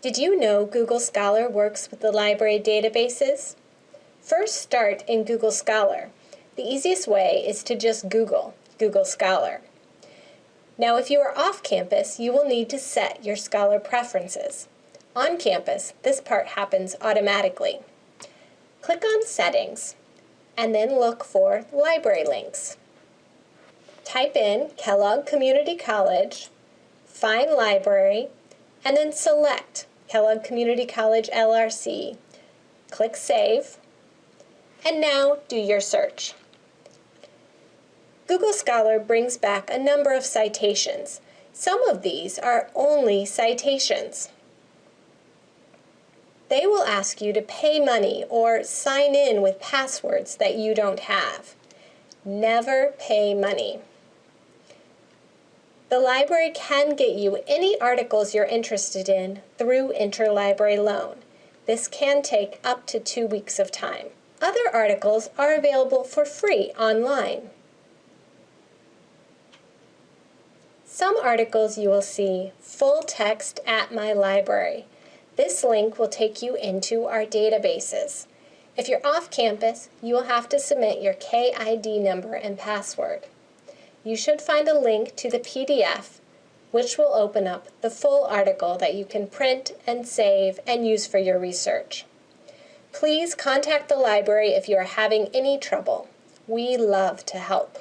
Did you know Google Scholar works with the library databases? First start in Google Scholar. The easiest way is to just Google Google Scholar. Now if you are off campus, you will need to set your Scholar preferences. On campus, this part happens automatically. Click on Settings and then look for Library Links. Type in Kellogg Community College, find Library, and then select Kellogg Community College LRC. Click Save, and now do your search. Google Scholar brings back a number of citations. Some of these are only citations. They will ask you to pay money or sign in with passwords that you don't have. Never pay money. The library can get you any articles you're interested in through interlibrary loan. This can take up to two weeks of time. Other articles are available for free online. Some articles you will see full text at my library. This link will take you into our databases. If you're off campus, you will have to submit your KID number and password you should find a link to the PDF which will open up the full article that you can print and save and use for your research. Please contact the library if you are having any trouble. We love to help.